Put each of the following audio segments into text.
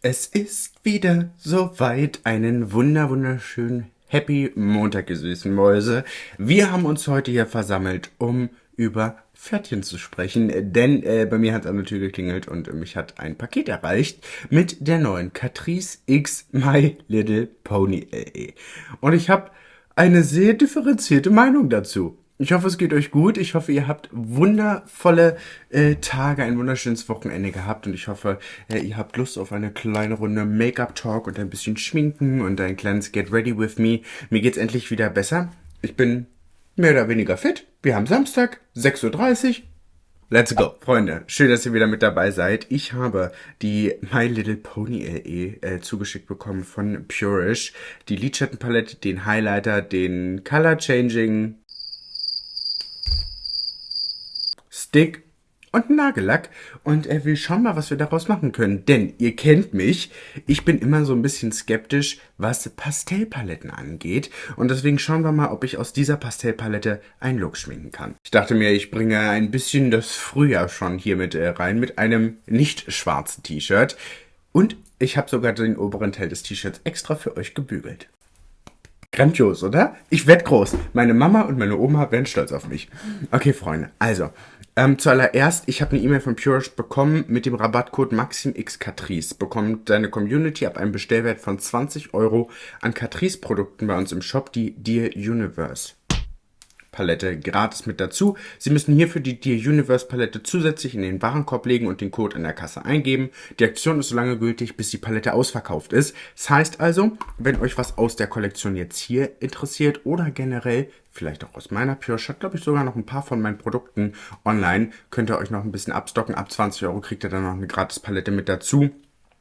Es ist wieder soweit. Einen wunder wunderschönen Happy Montag, ihr süßen Mäuse. Wir haben uns heute hier versammelt, um über Pferdchen zu sprechen, denn äh, bei mir hat es an der Tür geklingelt und mich hat ein Paket erreicht mit der neuen Catrice X My Little Pony LE. Und ich habe eine sehr differenzierte Meinung dazu. Ich hoffe, es geht euch gut. Ich hoffe, ihr habt wundervolle äh, Tage, ein wunderschönes Wochenende gehabt und ich hoffe, äh, ihr habt Lust auf eine kleine Runde Make-up-Talk und ein bisschen Schminken und ein kleines Get Ready With Me. Mir geht's endlich wieder besser. Ich bin mehr oder weniger fit. Wir haben Samstag, 6.30 Uhr. Let's go, Freunde. Schön, dass ihr wieder mit dabei seid. Ich habe die My Little Pony LE äh, zugeschickt bekommen von Purish. Die Lidschattenpalette, den Highlighter, den Color Changing Stick und Nagellack und er will schauen mal, was wir daraus machen können. Denn ihr kennt mich, ich bin immer so ein bisschen skeptisch, was Pastellpaletten angeht. Und deswegen schauen wir mal, ob ich aus dieser Pastellpalette einen Look schminken kann. Ich dachte mir, ich bringe ein bisschen das Frühjahr schon hier mit äh, rein, mit einem nicht schwarzen T-Shirt. Und ich habe sogar den oberen Teil des T-Shirts extra für euch gebügelt. Grandios, oder? Ich werd groß. Meine Mama und meine Oma werden stolz auf mich. Okay, Freunde, also, ähm, zuallererst, ich habe eine E-Mail von Purish bekommen mit dem Rabattcode MaximXCatrice. Bekommt deine Community ab einem Bestellwert von 20 Euro an Catrice-Produkten bei uns im Shop, die Dear Universe. Palette gratis mit dazu. Sie müssen hierfür die Dear Universe Palette zusätzlich in den Warenkorb legen und den Code in der Kasse eingeben. Die Aktion ist so lange gültig, bis die Palette ausverkauft ist. Das heißt also, wenn euch was aus der Kollektion jetzt hier interessiert oder generell vielleicht auch aus meiner Pure Shot, glaube ich sogar noch ein paar von meinen Produkten online, könnt ihr euch noch ein bisschen abstocken. Ab 20 Euro kriegt ihr dann noch eine gratis Palette mit dazu.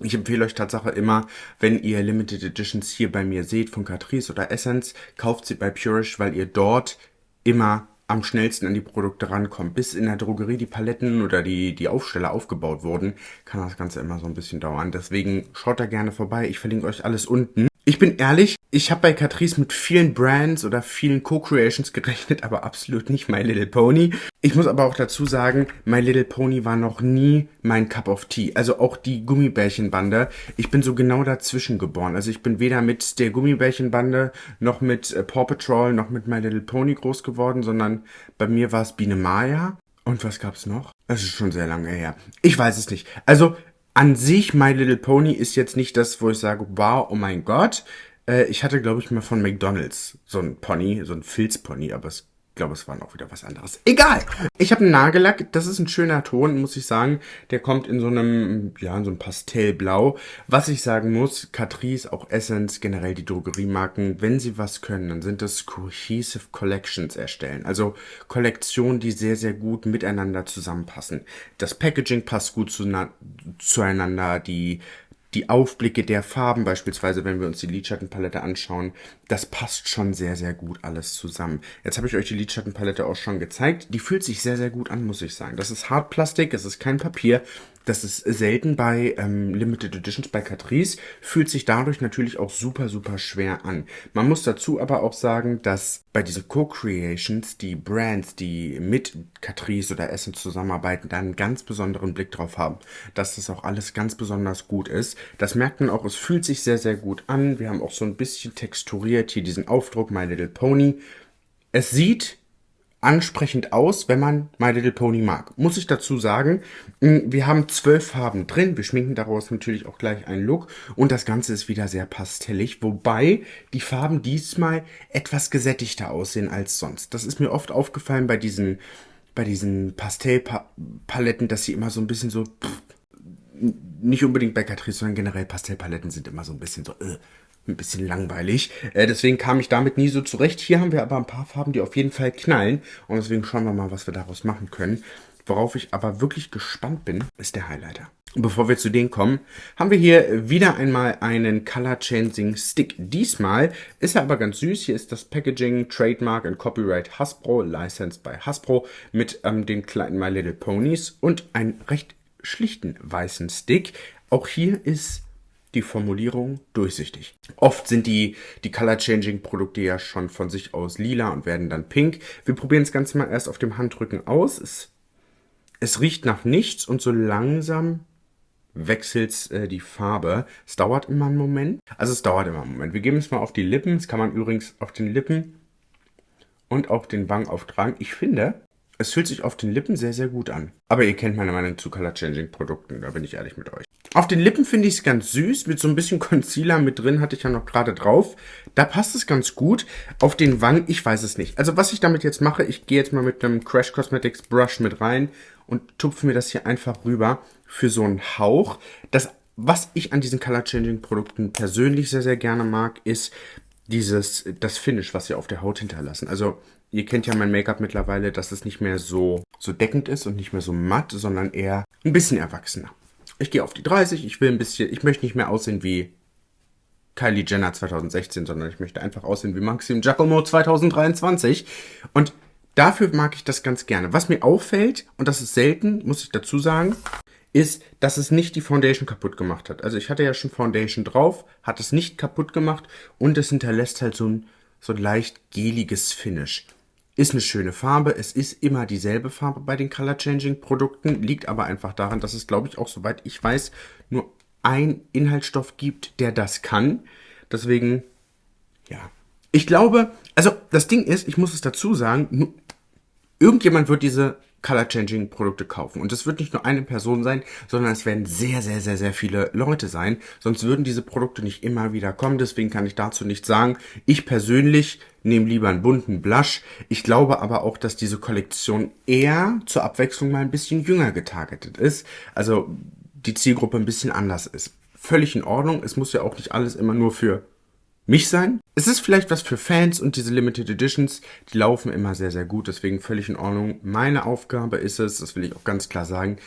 Ich empfehle euch Tatsache immer, wenn ihr Limited Editions hier bei mir seht von Catrice oder Essence, kauft sie bei Purish, weil ihr dort immer am schnellsten an die Produkte rankommt. Bis in der Drogerie die Paletten oder die, die Aufsteller aufgebaut wurden, kann das Ganze immer so ein bisschen dauern. Deswegen schaut da gerne vorbei. Ich verlinke euch alles unten. Ich bin ehrlich, ich habe bei Catrice mit vielen Brands oder vielen Co-Creations gerechnet, aber absolut nicht My Little Pony. Ich muss aber auch dazu sagen, My Little Pony war noch nie mein Cup of Tea. Also auch die Gummibärchenbande. Ich bin so genau dazwischen geboren. Also ich bin weder mit der Gummibärchenbande noch mit äh, Paw Patrol noch mit My Little Pony groß geworden, sondern bei mir war es Biene Maya. Und was gab's noch? Das ist schon sehr lange her. Ich weiß es nicht. Also an sich, My Little Pony ist jetzt nicht das, wo ich sage, wow, oh mein Gott. Äh, ich hatte, glaube ich, mal von McDonalds so ein Pony, so ein Filzpony, aber es glaube, es war noch wieder was anderes. Egal. Ich habe einen Nagellack. Das ist ein schöner Ton, muss ich sagen. Der kommt in so einem, ja, in so einem Pastellblau. Was ich sagen muss, Catrice, auch Essence, generell die Drogeriemarken, wenn sie was können, dann sind das Cohesive Collections erstellen. Also Kollektionen, die sehr, sehr gut miteinander zusammenpassen. Das Packaging passt gut zu, zueinander. Die die Aufblicke der Farben beispielsweise, wenn wir uns die Lidschattenpalette anschauen, das passt schon sehr, sehr gut alles zusammen. Jetzt habe ich euch die Lidschattenpalette auch schon gezeigt. Die fühlt sich sehr, sehr gut an, muss ich sagen. Das ist Hartplastik, es ist kein Papier. Das ist selten bei ähm, Limited Editions bei Catrice, fühlt sich dadurch natürlich auch super, super schwer an. Man muss dazu aber auch sagen, dass bei diesen Co-Creations die Brands, die mit Catrice oder Essence zusammenarbeiten, da einen ganz besonderen Blick drauf haben, dass das auch alles ganz besonders gut ist. Das merkt man auch, es fühlt sich sehr, sehr gut an. Wir haben auch so ein bisschen texturiert hier diesen Aufdruck My Little Pony. Es sieht ansprechend aus, wenn man My Little Pony mag. Muss ich dazu sagen, wir haben zwölf Farben drin. Wir schminken daraus natürlich auch gleich einen Look. Und das Ganze ist wieder sehr pastellig, wobei die Farben diesmal etwas gesättigter aussehen als sonst. Das ist mir oft aufgefallen bei diesen, bei diesen Pastellpaletten, dass sie immer so ein bisschen so... Pff, nicht unbedingt bei Catrice, sondern generell Pastellpaletten sind immer so ein bisschen so... Äh, ein bisschen langweilig. Äh, deswegen kam ich damit nie so zurecht. Hier haben wir aber ein paar Farben, die auf jeden Fall knallen. Und deswegen schauen wir mal, was wir daraus machen können. Worauf ich aber wirklich gespannt bin, ist der Highlighter. Bevor wir zu denen kommen, haben wir hier wieder einmal einen Color Changing Stick. Diesmal ist er aber ganz süß. Hier ist das Packaging, Trademark und Copyright Hasbro, licensed by Hasbro, mit ähm, den kleinen My Little Ponies und einen recht schlichten weißen Stick. Auch hier ist die Formulierung durchsichtig. Oft sind die, die Color-Changing-Produkte ja schon von sich aus lila und werden dann pink. Wir probieren das Ganze mal erst auf dem Handrücken aus. Es, es riecht nach nichts und so langsam wechselst äh, die Farbe. Es dauert immer einen Moment. Also es dauert immer einen Moment. Wir geben es mal auf die Lippen. Das kann man übrigens auf den Lippen und auf den Wangen auftragen. Ich finde, es fühlt sich auf den Lippen sehr, sehr gut an. Aber ihr kennt meine Meinung zu Color Changing Produkten, da bin ich ehrlich mit euch. Auf den Lippen finde ich es ganz süß, mit so ein bisschen Concealer mit drin, hatte ich ja noch gerade drauf. Da passt es ganz gut. Auf den Wangen, ich weiß es nicht. Also was ich damit jetzt mache, ich gehe jetzt mal mit einem Crash Cosmetics Brush mit rein und tupfe mir das hier einfach rüber für so einen Hauch. Das, was ich an diesen Color Changing Produkten persönlich sehr, sehr gerne mag, ist dieses, das Finish, was sie auf der Haut hinterlassen. Also Ihr kennt ja mein Make-up mittlerweile, dass es nicht mehr so, so deckend ist und nicht mehr so matt, sondern eher ein bisschen erwachsener. Ich gehe auf die 30, ich will ein bisschen, ich möchte nicht mehr aussehen wie Kylie Jenner 2016, sondern ich möchte einfach aussehen wie Maxim Giacomo 2023. Und dafür mag ich das ganz gerne. Was mir auffällt, und das ist selten, muss ich dazu sagen, ist, dass es nicht die Foundation kaputt gemacht hat. Also ich hatte ja schon Foundation drauf, hat es nicht kaputt gemacht und es hinterlässt halt so ein, so ein leicht geliges Finish. Ist eine schöne Farbe. Es ist immer dieselbe Farbe bei den Color Changing Produkten. Liegt aber einfach daran, dass es, glaube ich, auch soweit ich weiß, nur ein Inhaltsstoff gibt, der das kann. Deswegen, ja. Ich glaube, also das Ding ist, ich muss es dazu sagen, irgendjemand wird diese Color-Changing-Produkte kaufen. Und es wird nicht nur eine Person sein, sondern es werden sehr, sehr, sehr, sehr viele Leute sein. Sonst würden diese Produkte nicht immer wieder kommen. Deswegen kann ich dazu nichts sagen. Ich persönlich nehme lieber einen bunten Blush. Ich glaube aber auch, dass diese Kollektion eher zur Abwechslung mal ein bisschen jünger getargetet ist. Also die Zielgruppe ein bisschen anders ist. Völlig in Ordnung. Es muss ja auch nicht alles immer nur für mich sein. Es ist vielleicht was für Fans und diese Limited Editions, die laufen immer sehr, sehr gut, deswegen völlig in Ordnung. Meine Aufgabe ist es, das will ich auch ganz klar sagen,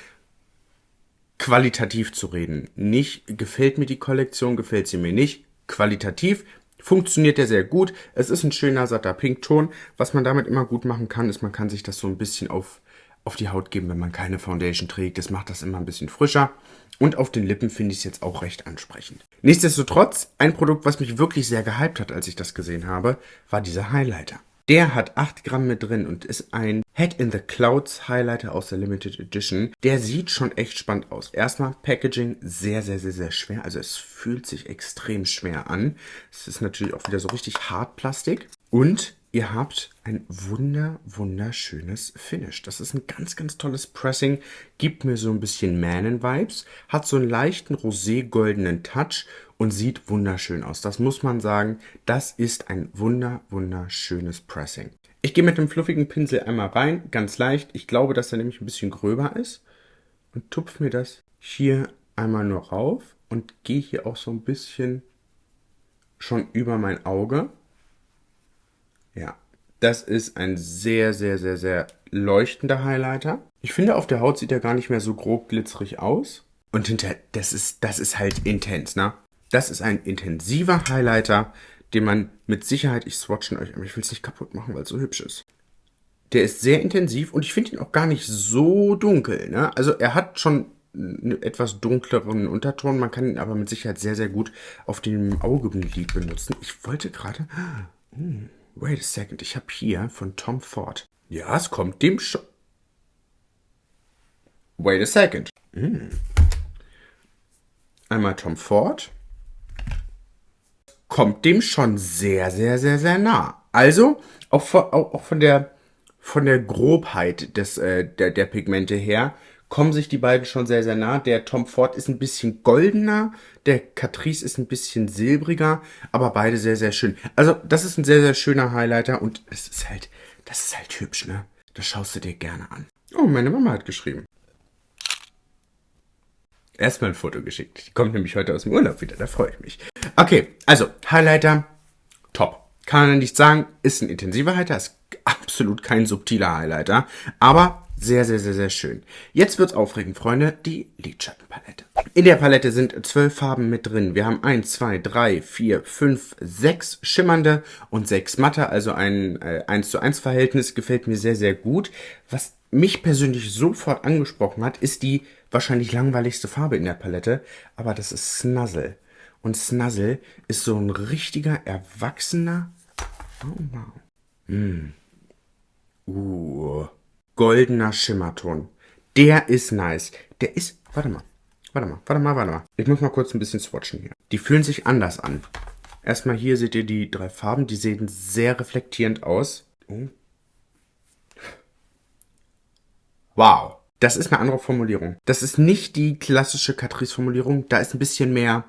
qualitativ zu reden. Nicht gefällt mir die Kollektion, gefällt sie mir nicht. Qualitativ funktioniert der sehr gut. Es ist ein schöner, satter Pinkton. Was man damit immer gut machen kann, ist, man kann sich das so ein bisschen auf, auf die Haut geben, wenn man keine Foundation trägt. Das macht das immer ein bisschen frischer. Und auf den Lippen finde ich es jetzt auch recht ansprechend. Nichtsdestotrotz, ein Produkt, was mich wirklich sehr gehypt hat, als ich das gesehen habe, war dieser Highlighter. Der hat 8 Gramm mit drin und ist ein Head in the Clouds Highlighter aus der Limited Edition. Der sieht schon echt spannend aus. Erstmal Packaging sehr, sehr, sehr, sehr schwer. Also es fühlt sich extrem schwer an. Es ist natürlich auch wieder so richtig Hartplastik. Und ihr habt ein wunder, wunderschönes Finish. Das ist ein ganz, ganz tolles Pressing. Gibt mir so ein bisschen Manen-Vibes. Hat so einen leichten rosé-goldenen Touch und sieht wunderschön aus. Das muss man sagen. Das ist ein wunder, wunderschönes Pressing. Ich gehe mit dem fluffigen Pinsel einmal rein, ganz leicht. Ich glaube, dass er nämlich ein bisschen gröber ist. Und tupfe mir das hier einmal nur rauf und gehe hier auch so ein bisschen schon über mein Auge. Ja, das ist ein sehr, sehr, sehr, sehr leuchtender Highlighter. Ich finde, auf der Haut sieht er gar nicht mehr so grob glitzerig aus. Und hinter, das ist, das ist halt intens, ne? Das ist ein intensiver Highlighter, den man mit Sicherheit, ich swatchen euch, aber ich will es nicht kaputt machen, weil es so hübsch ist. Der ist sehr intensiv und ich finde ihn auch gar nicht so dunkel, ne? Also er hat schon einen etwas dunkleren Unterton, man kann ihn aber mit Sicherheit sehr, sehr gut auf dem Augenlid benutzen. Ich wollte gerade... Hm. Wait a second, ich habe hier von Tom Ford. Ja, es kommt dem schon. Wait a second. Mm. Einmal Tom Ford. Kommt dem schon sehr, sehr, sehr, sehr nah. Also, auch von, auch, von der von der Grobheit des, äh, der, der Pigmente her kommen sich die beiden schon sehr, sehr nah. Der Tom Ford ist ein bisschen goldener, der Catrice ist ein bisschen silbriger, aber beide sehr, sehr schön. Also, das ist ein sehr, sehr schöner Highlighter und es ist halt, das ist halt hübsch, ne? Das schaust du dir gerne an. Oh, meine Mama hat geschrieben. Erstmal ein Foto geschickt. Die kommt nämlich heute aus dem Urlaub wieder, da freue ich mich. Okay, also, Highlighter, top. Kann man nicht sagen, ist ein intensiver Highlighter, ist absolut kein subtiler Highlighter, aber sehr, sehr, sehr, sehr schön. Jetzt wird's aufregend, Freunde, die Lidschattenpalette. In der Palette sind zwölf Farben mit drin. Wir haben eins, zwei, drei, vier, fünf, sechs schimmernde und sechs matte, also ein äh, 1 zu 1 Verhältnis. Gefällt mir sehr, sehr gut. Was mich persönlich sofort angesprochen hat, ist die wahrscheinlich langweiligste Farbe in der Palette, aber das ist Snuzzle. Und Snuzzle ist so ein richtiger, erwachsener... Oh, wow. Mm. Uh goldener Schimmerton. Der ist nice. Der ist, warte mal. Warte mal, warte mal, warte mal. Ich muss mal kurz ein bisschen swatchen hier. Die fühlen sich anders an. Erstmal hier seht ihr die drei Farben. Die sehen sehr reflektierend aus. Oh. Wow. Das ist eine andere Formulierung. Das ist nicht die klassische Catrice-Formulierung. Da ist ein bisschen mehr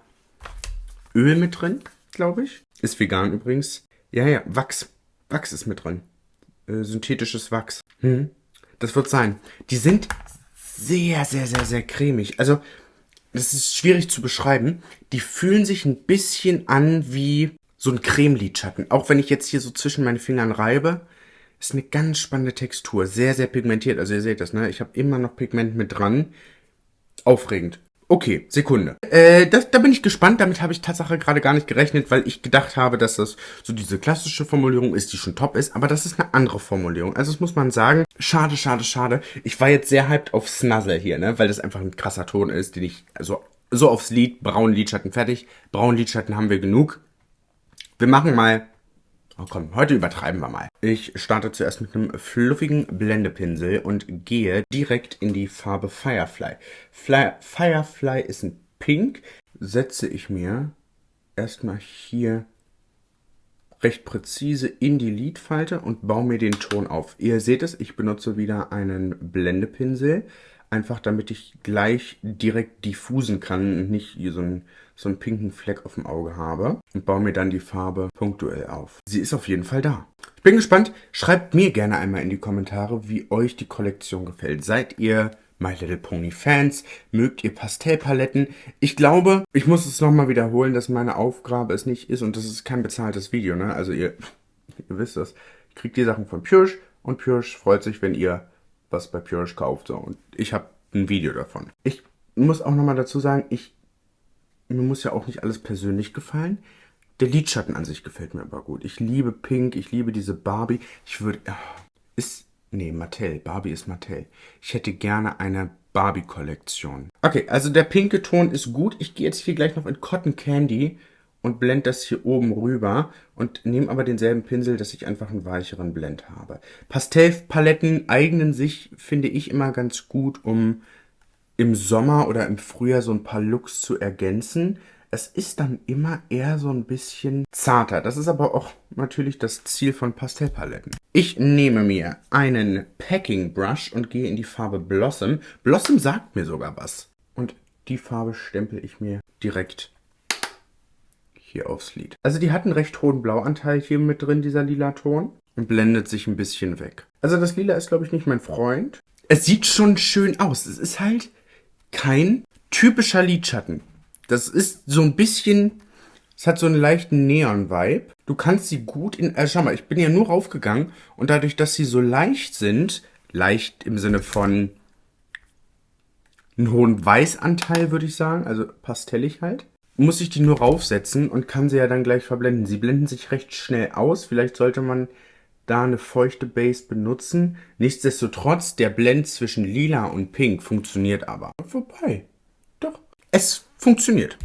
Öl mit drin, glaube ich. Ist vegan übrigens. Ja, ja, Wachs. Wachs ist mit drin. Äh, synthetisches Wachs. Hm. Das wird sein. Die sind sehr, sehr, sehr, sehr cremig. Also, das ist schwierig zu beschreiben. Die fühlen sich ein bisschen an wie so ein Cremelidschatten. Auch wenn ich jetzt hier so zwischen meinen Fingern reibe, ist eine ganz spannende Textur. Sehr, sehr pigmentiert. Also ihr seht das, ne? Ich habe immer noch Pigment mit dran. Aufregend. Okay, Sekunde. Äh, das, da bin ich gespannt. Damit habe ich Tatsache gerade gar nicht gerechnet, weil ich gedacht habe, dass das so diese klassische Formulierung ist, die schon top ist. Aber das ist eine andere Formulierung. Also das muss man sagen. Schade, schade, schade. Ich war jetzt sehr hyped auf Snuzzle hier, ne? Weil das einfach ein krasser Ton ist, den ich also so aufs Lied, braun Lidschatten fertig. Braun Lidschatten haben wir genug. Wir machen mal Oh komm, heute übertreiben wir mal. Ich starte zuerst mit einem fluffigen Blendepinsel und gehe direkt in die Farbe Firefly. Fly, Firefly ist ein Pink. Setze ich mir erstmal hier recht präzise in die Lidfalte und baue mir den Ton auf. Ihr seht es, ich benutze wieder einen Blendepinsel, einfach damit ich gleich direkt diffusen kann und nicht hier so einen, so einen pinken Fleck auf dem Auge habe und baue mir dann die Farbe punktuell auf. Sie ist auf jeden Fall da. Ich bin gespannt. Schreibt mir gerne einmal in die Kommentare, wie euch die Kollektion gefällt. Seid ihr My Little Pony Fans? Mögt ihr Pastellpaletten? Ich glaube, ich muss es nochmal wiederholen, dass meine Aufgabe es nicht ist und das ist kein bezahltes Video, ne? Also ihr, ihr wisst das. Kriegt die Sachen von Purish und Purish freut sich, wenn ihr was bei Purish kauft. So. Und ich habe ein Video davon. Ich muss auch nochmal dazu sagen, ich, mir muss ja auch nicht alles persönlich gefallen. Der Lidschatten an sich gefällt mir aber gut. Ich liebe Pink, ich liebe diese Barbie. Ich würde... Ist... Nee, Mattel. Barbie ist Mattel. Ich hätte gerne eine Barbie-Kollektion. Okay, also der pinke Ton ist gut. Ich gehe jetzt hier gleich noch in Cotton Candy und blende das hier oben rüber und nehme aber denselben Pinsel, dass ich einfach einen weicheren Blend habe. Pastellpaletten eignen sich, finde ich, immer ganz gut, um im Sommer oder im Frühjahr so ein paar Looks zu ergänzen. Es ist dann immer eher so ein bisschen zarter. Das ist aber auch natürlich das Ziel von Pastellpaletten. Ich nehme mir einen Packing Brush und gehe in die Farbe Blossom. Blossom sagt mir sogar was. Und die Farbe stempel ich mir direkt hier aufs Lid. Also die hat einen recht hohen Blauanteil hier mit drin, dieser lila Ton. Und blendet sich ein bisschen weg. Also das Lila ist, glaube ich, nicht mein Freund. Es sieht schon schön aus. Es ist halt kein typischer Lidschatten. Das ist so ein bisschen... Es hat so einen leichten Neon-Vibe. Du kannst sie gut in... Äh, schau mal, ich bin ja nur raufgegangen und dadurch, dass sie so leicht sind, leicht im Sinne von einen hohen Weißanteil, würde ich sagen, also pastellig halt, muss ich die nur raufsetzen und kann sie ja dann gleich verblenden. Sie blenden sich recht schnell aus. Vielleicht sollte man da eine feuchte Base benutzen. Nichtsdestotrotz, der Blend zwischen lila und pink funktioniert aber. Wobei, doch, es funktioniert.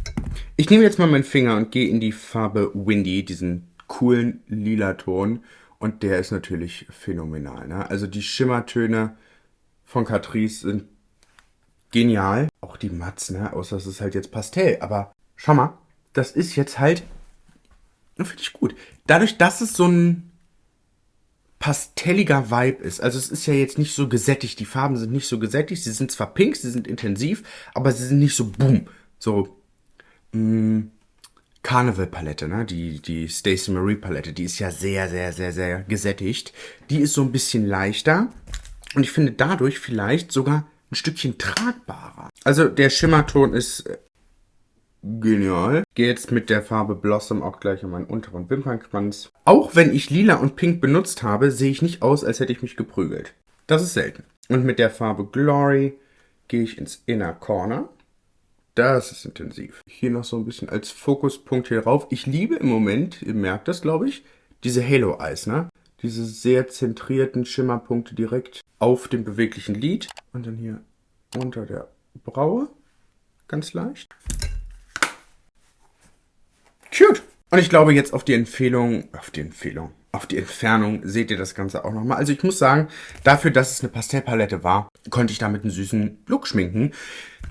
Ich nehme jetzt mal meinen Finger und gehe in die Farbe Windy, diesen coolen lila Ton. Und der ist natürlich phänomenal. Ne? Also die Schimmertöne von Catrice sind genial. Auch die Mats, ne? außer es ist halt jetzt Pastell. Aber schau mal, das ist jetzt halt, finde ich gut. Dadurch, dass es so ein pastelliger Vibe ist, also es ist ja jetzt nicht so gesättigt, die Farben sind nicht so gesättigt, sie sind zwar pink, sie sind intensiv, aber sie sind nicht so boom, so mh, mm, Carnival-Palette, ne? die, die Stacey Marie-Palette, die ist ja sehr, sehr, sehr, sehr gesättigt. Die ist so ein bisschen leichter und ich finde dadurch vielleicht sogar ein Stückchen tragbarer. Also der Schimmerton ist äh, Genial. Gehe jetzt mit der Farbe Blossom auch gleich an meinen unteren Wimpernkranz. Auch wenn ich lila und pink benutzt habe, sehe ich nicht aus, als hätte ich mich geprügelt. Das ist selten. Und mit der Farbe Glory gehe ich ins Inner Corner. Das ist intensiv. Hier noch so ein bisschen als Fokuspunkt hier drauf. Ich liebe im Moment, ihr merkt das, glaube ich, diese Halo Eyes, ne? Diese sehr zentrierten Schimmerpunkte direkt auf dem beweglichen Lid. Und dann hier unter der Braue. Ganz leicht. Cute. Und ich glaube jetzt auf die Empfehlung, auf die Empfehlung, auf die Entfernung seht ihr das Ganze auch nochmal. Also ich muss sagen, dafür, dass es eine Pastellpalette war, konnte ich damit einen süßen Look schminken.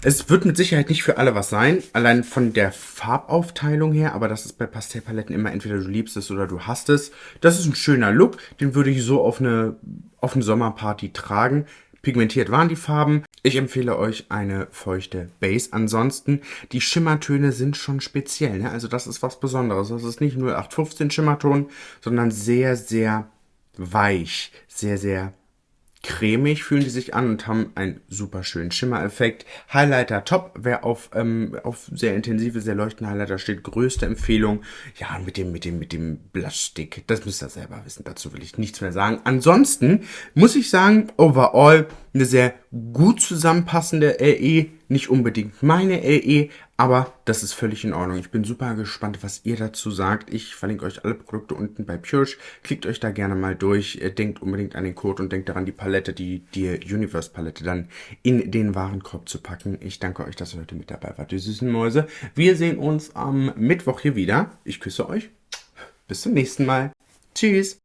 Es wird mit Sicherheit nicht für alle was sein, allein von der Farbaufteilung her, aber das ist bei Pastellpaletten immer entweder du liebst es oder du hast es. Das ist ein schöner Look, den würde ich so auf eine, auf eine Sommerparty tragen. Pigmentiert waren die Farben. Ich empfehle euch eine feuchte Base. Ansonsten, die Schimmertöne sind schon speziell. Ne? Also das ist was Besonderes. Das ist nicht nur 0815 Schimmerton, sondern sehr, sehr weich. Sehr, sehr cremig fühlen die sich an und haben einen super schönen Schimmereffekt. Highlighter top, wer auf, ähm, auf sehr intensive, sehr leuchtende Highlighter steht, größte Empfehlung. Ja, mit dem, mit dem, mit dem Blushstick, das müsst ihr selber wissen, dazu will ich nichts mehr sagen. Ansonsten muss ich sagen, overall eine sehr gut zusammenpassende LE, nicht unbedingt meine LE, aber das ist völlig in Ordnung. Ich bin super gespannt, was ihr dazu sagt. Ich verlinke euch alle Produkte unten bei Purish. Klickt euch da gerne mal durch. Denkt unbedingt an den Code und denkt daran, die Palette, die, die Universe Palette dann in den Warenkorb zu packen. Ich danke euch, dass ihr heute mit dabei wart, die süßen Mäuse. Wir sehen uns am Mittwoch hier wieder. Ich küsse euch. Bis zum nächsten Mal. Tschüss.